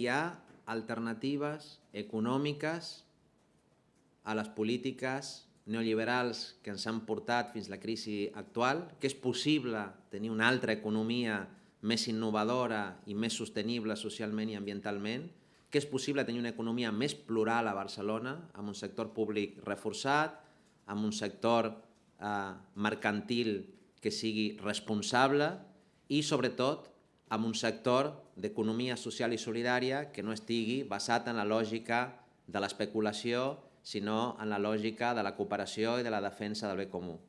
hi ha alternatives econòmiques a les polítiques neoliberals que ens han portat fins la crisi actual, que és possible tenir una altra economia més innovadora i més sostenible socialment i ambientalment, que és possible tenir una economia més plural a Barcelona, amb un sector públic reforçat, amb un sector eh, mercantil que sigui responsable i, sobretot, amb un sector d'economia social i solidària que no estigui basat en la lògica de l'especulació, sinó en la lògica de la cooperació i de la defensa del bé comú.